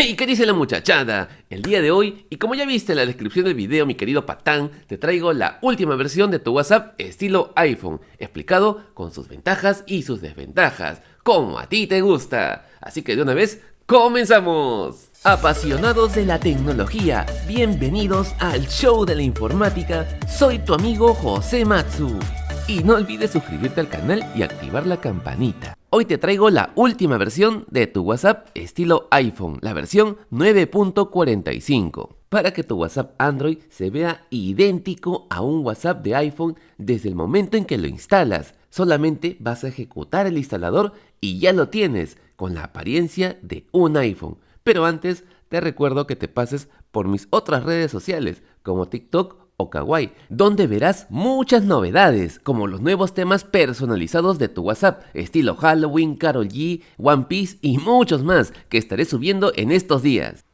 Hey, ¿qué dice la muchachada? El día de hoy, y como ya viste en la descripción del video, mi querido patán, te traigo la última versión de tu WhatsApp estilo iPhone, explicado con sus ventajas y sus desventajas, como a ti te gusta. Así que de una vez, ¡comenzamos! Apasionados de la tecnología, bienvenidos al show de la informática, soy tu amigo José Matsu. Y no olvides suscribirte al canal y activar la campanita. Hoy te traigo la última versión de tu WhatsApp estilo iPhone, la versión 9.45, para que tu WhatsApp Android se vea idéntico a un WhatsApp de iPhone desde el momento en que lo instalas. Solamente vas a ejecutar el instalador y ya lo tienes, con la apariencia de un iPhone. Pero antes, te recuerdo que te pases por mis otras redes sociales, como TikTok o Kawaii, donde verás muchas novedades, como los nuevos temas personalizados de tu WhatsApp, estilo Halloween, Carol G, One Piece y muchos más que estaré subiendo en estos días.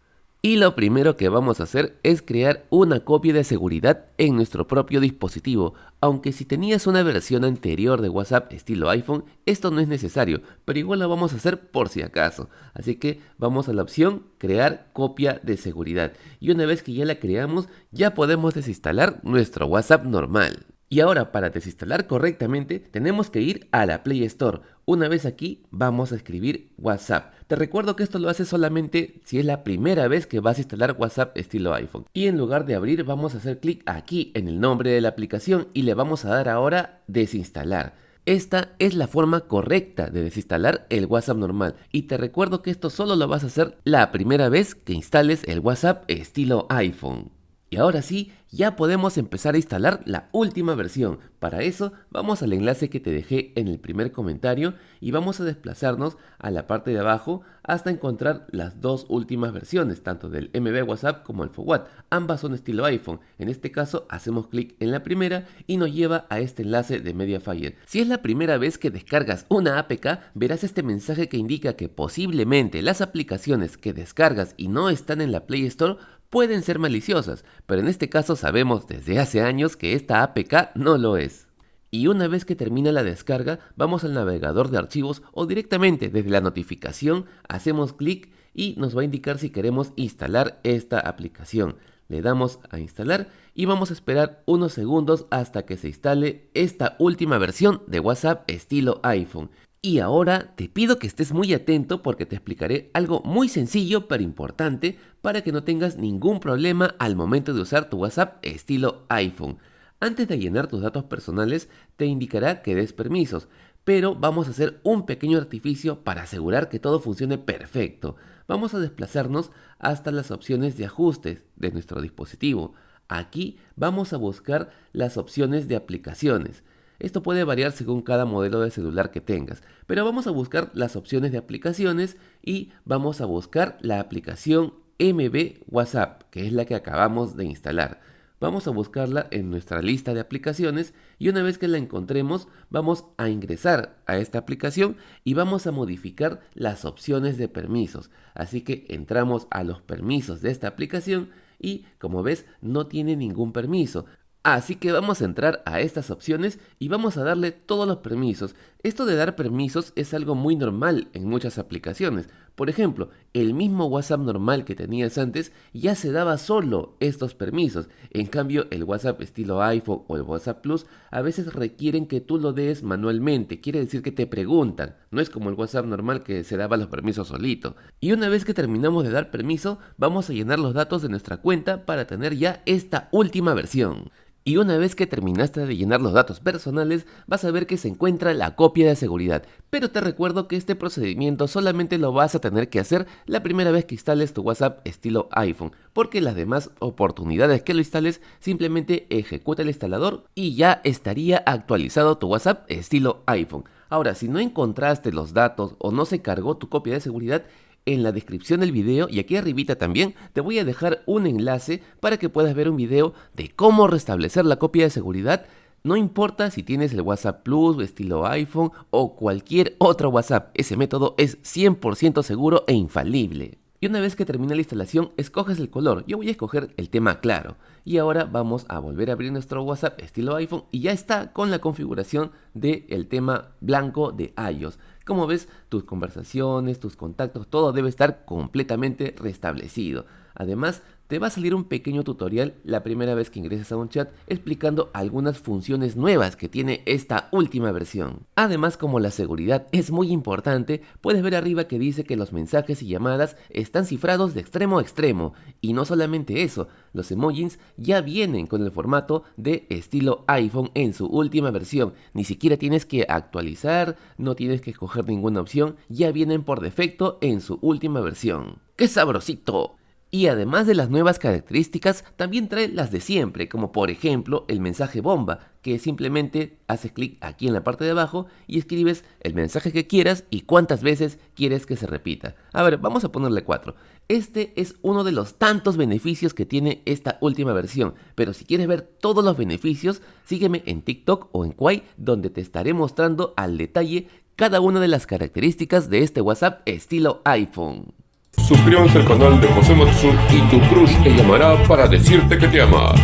Y lo primero que vamos a hacer es crear una copia de seguridad en nuestro propio dispositivo, aunque si tenías una versión anterior de WhatsApp estilo iPhone, esto no es necesario, pero igual lo vamos a hacer por si acaso. Así que vamos a la opción crear copia de seguridad y una vez que ya la creamos ya podemos desinstalar nuestro WhatsApp normal. Y ahora para desinstalar correctamente tenemos que ir a la Play Store. Una vez aquí vamos a escribir WhatsApp. Te recuerdo que esto lo haces solamente si es la primera vez que vas a instalar WhatsApp estilo iPhone. Y en lugar de abrir vamos a hacer clic aquí en el nombre de la aplicación y le vamos a dar ahora desinstalar. Esta es la forma correcta de desinstalar el WhatsApp normal y te recuerdo que esto solo lo vas a hacer la primera vez que instales el WhatsApp estilo iPhone. Y ahora sí, ya podemos empezar a instalar la última versión. Para eso vamos al enlace que te dejé en el primer comentario y vamos a desplazarnos a la parte de abajo hasta encontrar las dos últimas versiones, tanto del MB WhatsApp como el FOWAT. Ambas son estilo iPhone. En este caso hacemos clic en la primera y nos lleva a este enlace de Mediafire. Si es la primera vez que descargas una APK, verás este mensaje que indica que posiblemente las aplicaciones que descargas y no están en la Play Store pueden ser maliciosas, pero en este caso sabemos desde hace años que esta APK no lo es. Y una vez que termina la descarga, vamos al navegador de archivos o directamente desde la notificación hacemos clic y nos va a indicar si queremos instalar esta aplicación. Le damos a instalar y vamos a esperar unos segundos hasta que se instale esta última versión de WhatsApp estilo iPhone. Y ahora te pido que estés muy atento porque te explicaré algo muy sencillo pero importante para que no tengas ningún problema al momento de usar tu WhatsApp estilo iPhone. Antes de llenar tus datos personales te indicará que des permisos, pero vamos a hacer un pequeño artificio para asegurar que todo funcione perfecto. Vamos a desplazarnos hasta las opciones de ajustes de nuestro dispositivo. Aquí vamos a buscar las opciones de aplicaciones. Esto puede variar según cada modelo de celular que tengas, pero vamos a buscar las opciones de aplicaciones y vamos a buscar la aplicación MB WhatsApp, que es la que acabamos de instalar. Vamos a buscarla en nuestra lista de aplicaciones y una vez que la encontremos vamos a ingresar a esta aplicación y vamos a modificar las opciones de permisos. Así que entramos a los permisos de esta aplicación y como ves no tiene ningún permiso. Así que vamos a entrar a estas opciones y vamos a darle todos los permisos. Esto de dar permisos es algo muy normal en muchas aplicaciones. Por ejemplo, el mismo WhatsApp normal que tenías antes ya se daba solo estos permisos. En cambio, el WhatsApp estilo iPhone o el WhatsApp Plus a veces requieren que tú lo des manualmente. Quiere decir que te preguntan. No es como el WhatsApp normal que se daba los permisos solito. Y una vez que terminamos de dar permiso, vamos a llenar los datos de nuestra cuenta para tener ya esta última versión. Y una vez que terminaste de llenar los datos personales, vas a ver que se encuentra la copia de seguridad. Pero te recuerdo que este procedimiento solamente lo vas a tener que hacer la primera vez que instales tu WhatsApp estilo iPhone, porque las demás oportunidades que lo instales simplemente ejecuta el instalador y ya estaría actualizado tu WhatsApp estilo iPhone. Ahora, si no encontraste los datos o no se cargó tu copia de seguridad, en la descripción del video y aquí arribita también te voy a dejar un enlace para que puedas ver un video de cómo restablecer la copia de seguridad no importa si tienes el WhatsApp Plus, estilo iPhone o cualquier otro WhatsApp, ese método es 100% seguro e infalible. Y una vez que termina la instalación, escoges el color. Yo voy a escoger el tema claro. Y ahora vamos a volver a abrir nuestro WhatsApp estilo iPhone y ya está con la configuración del tema blanco de iOS. Como ves, tus conversaciones, tus contactos, todo debe estar completamente restablecido. Además, te va a salir un pequeño tutorial la primera vez que ingreses a un chat explicando algunas funciones nuevas que tiene esta última versión. Además, como la seguridad es muy importante, puedes ver arriba que dice que los mensajes y llamadas están cifrados de extremo a extremo. Y no solamente eso, los emojis ya vienen con el formato de estilo iPhone en su última versión. Ni siquiera tienes que actualizar, no tienes que escoger ninguna opción, ya vienen por defecto en su última versión. ¡Qué sabrosito! Y además de las nuevas características, también trae las de siempre, como por ejemplo el mensaje bomba, que simplemente haces clic aquí en la parte de abajo y escribes el mensaje que quieras y cuántas veces quieres que se repita. A ver, vamos a ponerle 4. Este es uno de los tantos beneficios que tiene esta última versión, pero si quieres ver todos los beneficios, sígueme en TikTok o en Kwai, donde te estaré mostrando al detalle cada una de las características de este WhatsApp estilo iPhone. Suscríbanse al canal de José Matsu y tu crush te llamará para decirte que te ama.